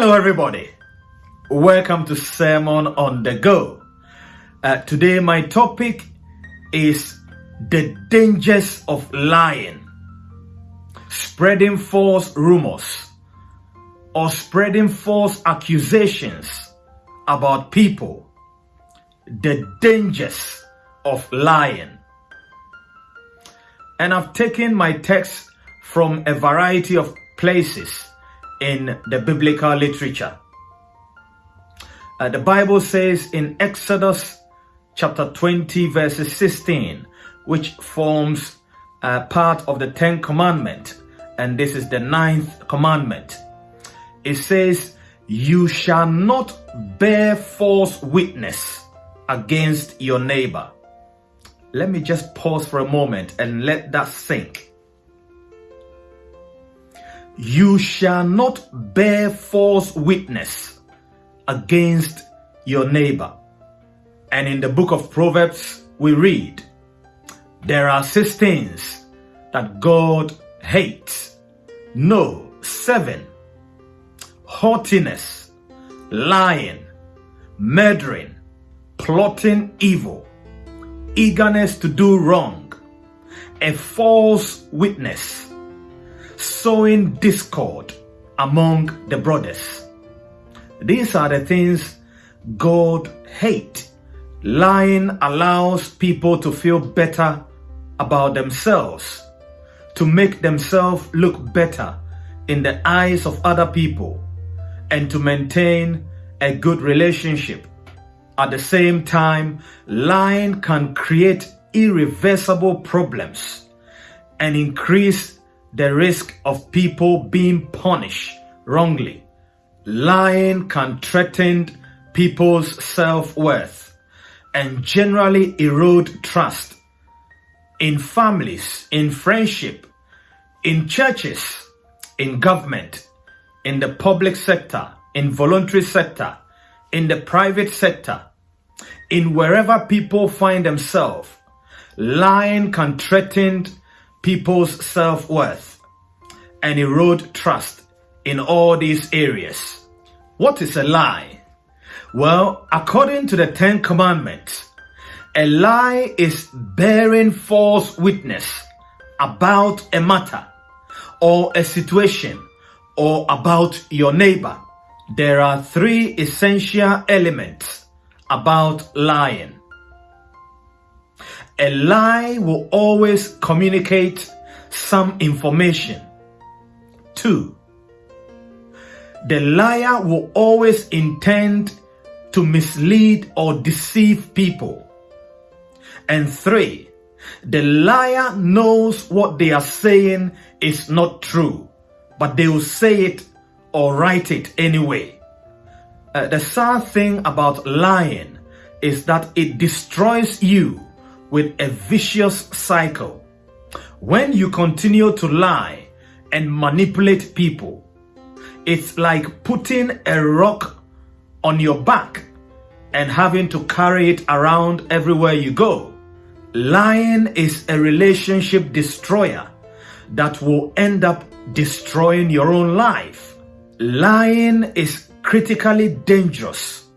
Hello, everybody. Welcome to Sermon on the Go. Uh, today, my topic is the dangers of lying, spreading false rumors, or spreading false accusations about people. The dangers of lying. And I've taken my text from a variety of places in the biblical literature. Uh, the Bible says in Exodus chapter 20 verses 16, which forms uh, part of the 10 commandment, and this is the ninth commandment. It says, you shall not bear false witness against your neighbor. Let me just pause for a moment and let that sink. You shall not bear false witness against your neighbor. And in the book of Proverbs, we read, There are six things that God hates. No, seven. Haughtiness, lying, murdering, plotting evil, eagerness to do wrong, a false witness, sowing discord among the brothers. These are the things God hates. Lying allows people to feel better about themselves, to make themselves look better in the eyes of other people, and to maintain a good relationship. At the same time, lying can create irreversible problems and increase the risk of people being punished wrongly. Lying can threaten people's self-worth and generally erode trust in families, in friendship, in churches, in government, in the public sector, in voluntary sector, in the private sector, in wherever people find themselves. Lying can threaten people's self-worth and erode trust in all these areas. What is a lie? Well, according to the Ten Commandments, a lie is bearing false witness about a matter or a situation or about your neighbor. There are three essential elements about lying. A lie will always communicate some information. Two, the liar will always intend to mislead or deceive people. And three, the liar knows what they are saying is not true, but they will say it or write it anyway. Uh, the sad thing about lying is that it destroys you with a vicious cycle. When you continue to lie and manipulate people, it's like putting a rock on your back and having to carry it around everywhere you go. Lying is a relationship destroyer that will end up destroying your own life. Lying is critically dangerous,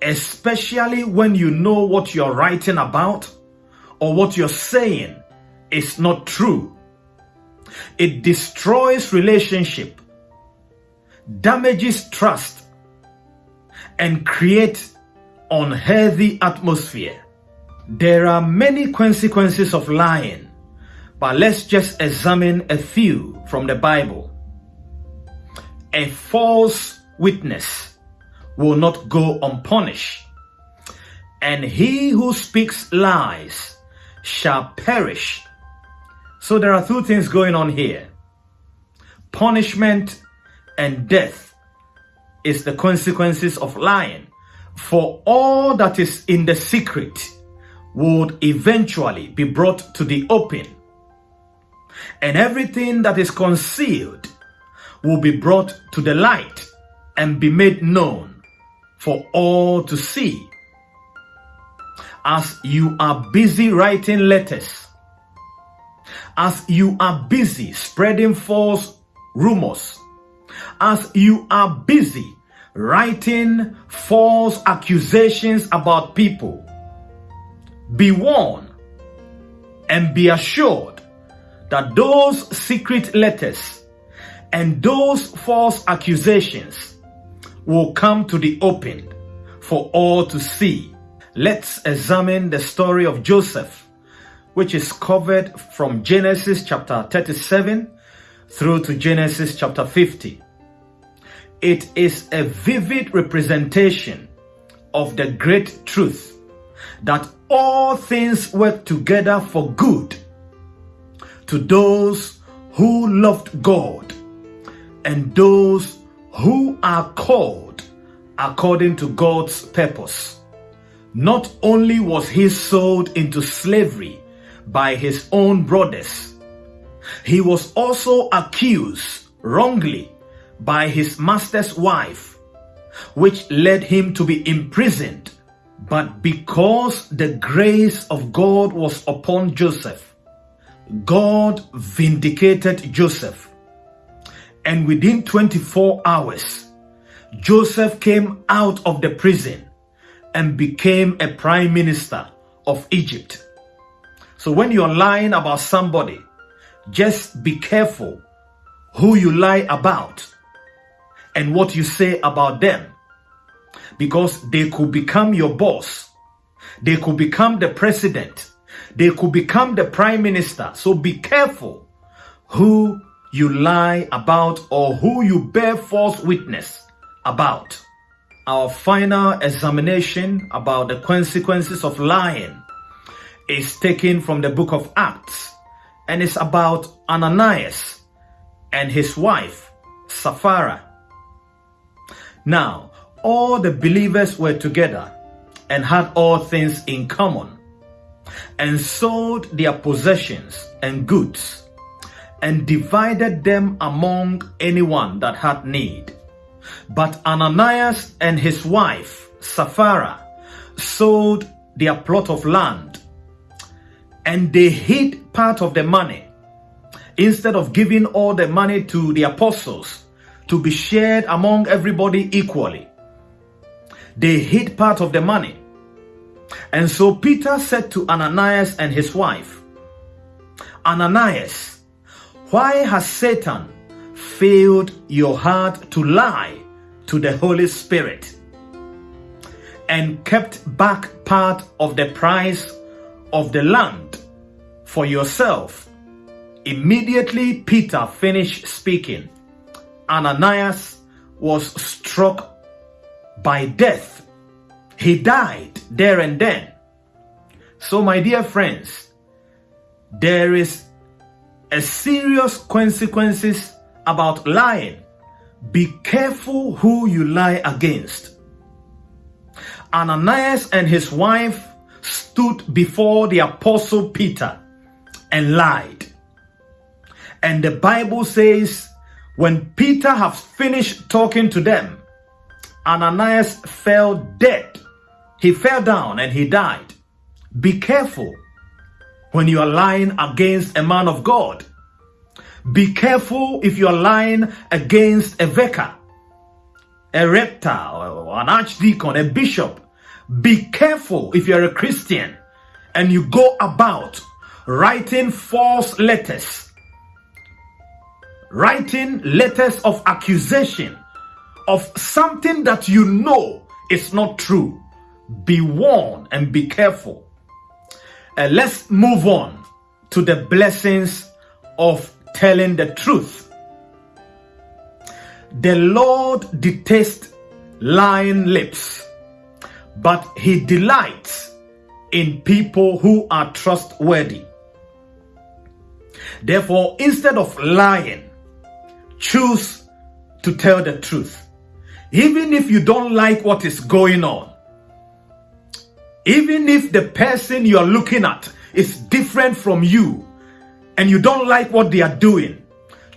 especially when you know what you're writing about or what you're saying is not true. It destroys relationship, damages trust, and creates unhealthy atmosphere. There are many consequences of lying, but let's just examine a few from the Bible. A false witness will not go unpunished, and he who speaks lies shall perish. So there are two things going on here. Punishment and death is the consequences of lying. For all that is in the secret would eventually be brought to the open. And everything that is concealed will be brought to the light and be made known for all to see as you are busy writing letters, as you are busy spreading false rumors, as you are busy writing false accusations about people. Be warned and be assured that those secret letters and those false accusations will come to the open for all to see. Let's examine the story of Joseph, which is covered from Genesis chapter 37 through to Genesis chapter 50. It is a vivid representation of the great truth that all things work together for good to those who loved God and those who are called according to God's purpose. Not only was he sold into slavery by his own brothers, he was also accused wrongly by his master's wife, which led him to be imprisoned. But because the grace of God was upon Joseph, God vindicated Joseph. And within 24 hours, Joseph came out of the prison and became a prime minister of Egypt. So when you're lying about somebody, just be careful who you lie about and what you say about them because they could become your boss. They could become the president. They could become the prime minister. So be careful who you lie about or who you bear false witness about. Our final examination about the consequences of lying is taken from the book of Acts and it's about Ananias and his wife, Sapphira. Now, all the believers were together and had all things in common and sold their possessions and goods and divided them among anyone that had need. But Ananias and his wife, Sapphira, sold their plot of land and they hid part of the money instead of giving all the money to the apostles to be shared among everybody equally. They hid part of the money. And so Peter said to Ananias and his wife, Ananias, why has Satan filled your heart to lie to the Holy Spirit and kept back part of the price of the land for yourself? Immediately Peter finished speaking Ananias was struck by death. He died there and then. So my dear friends, there is a serious consequences about lying. Be careful who you lie against. Ananias and his wife stood before the apostle Peter and lied. And the Bible says when Peter had finished talking to them, Ananias fell dead. He fell down and he died. Be careful when you are lying against a man of God. Be careful if you are lying against a vicar, a rector, an archdeacon, a bishop. Be careful if you're a Christian and you go about writing false letters writing letters of accusation of something that you know is not true. Be warned and be careful. Uh, let's move on to the blessings of telling the truth. The Lord detests lying lips, but he delights in people who are trustworthy. Therefore, instead of lying, choose to tell the truth. Even if you don't like what is going on, even if the person you are looking at is different from you and you don't like what they are doing,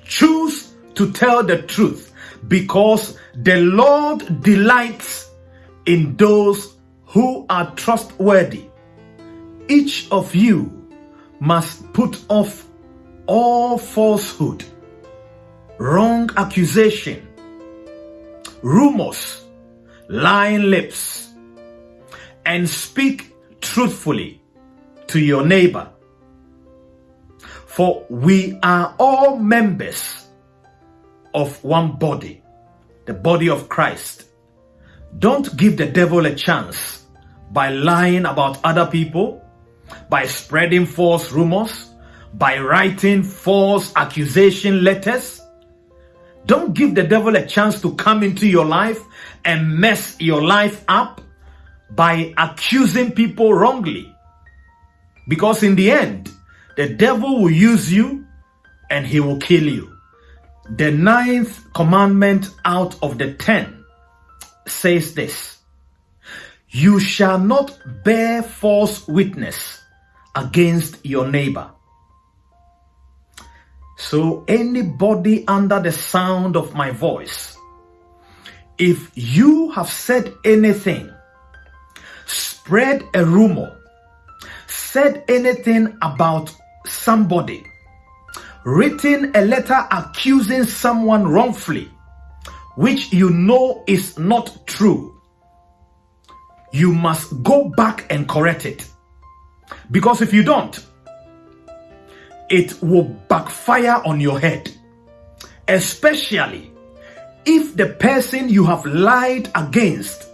choose to tell the truth because the Lord delights in those who are trustworthy. Each of you must put off all falsehood wrong accusation, rumors, lying lips and speak truthfully to your neighbor. For we are all members of one body, the body of Christ. Don't give the devil a chance by lying about other people, by spreading false rumors, by writing false accusation letters. Don't give the devil a chance to come into your life and mess your life up by accusing people wrongly. Because in the end, the devil will use you and he will kill you. The ninth commandment out of the ten says this You shall not bear false witness against your neighbor. So, anybody under the sound of my voice, if you have said anything, spread a rumor, said anything about somebody, written a letter accusing someone wrongfully, which you know is not true, you must go back and correct it. Because if you don't, it will backfire on your head. Especially if the person you have lied against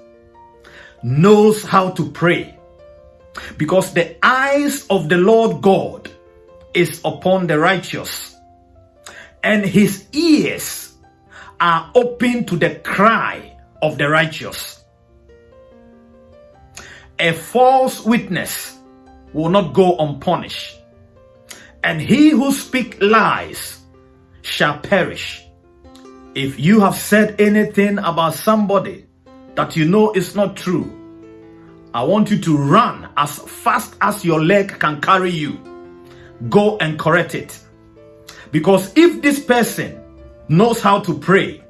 knows how to pray. Because the eyes of the Lord God is upon the righteous, and his ears are open to the cry of the righteous. A false witness will not go unpunished and he who speak lies shall perish. If you have said anything about somebody that you know is not true, I want you to run as fast as your leg can carry you. Go and correct it. Because if this person knows how to pray,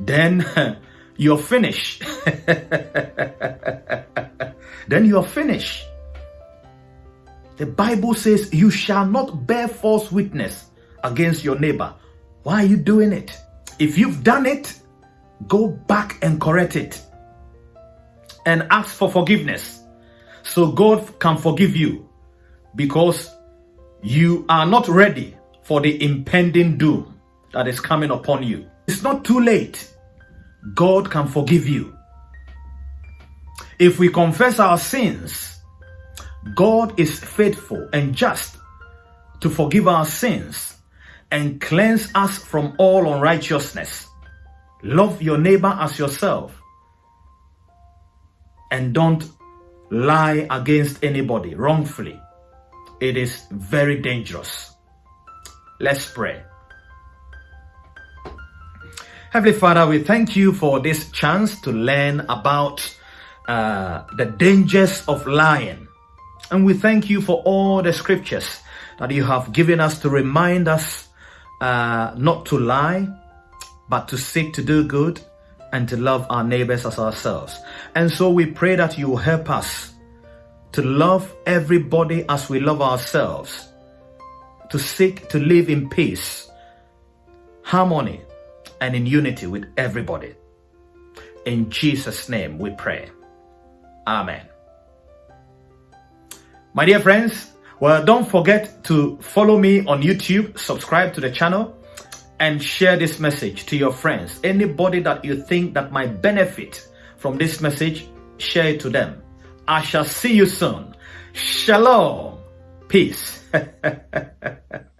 then you're finished. then you're finished. The Bible says you shall not bear false witness against your neighbor. Why are you doing it? If you've done it, go back and correct it and ask for forgiveness so God can forgive you because you are not ready for the impending doom that is coming upon you. It's not too late. God can forgive you. If we confess our sins, God is faithful and just to forgive our sins and cleanse us from all unrighteousness. Love your neighbor as yourself and don't lie against anybody wrongfully. It is very dangerous. Let's pray. Heavenly Father, we thank you for this chance to learn about uh, the dangers of lying and we thank you for all the scriptures that you have given us to remind us uh, not to lie, but to seek to do good and to love our neighbors as ourselves. And so we pray that you will help us to love everybody as we love ourselves, to seek to live in peace, harmony, and in unity with everybody. In Jesus' name we pray. Amen. My dear friends, well, don't forget to follow me on YouTube, subscribe to the channel, and share this message to your friends. Anybody that you think that might benefit from this message, share it to them. I shall see you soon. Shalom. Peace.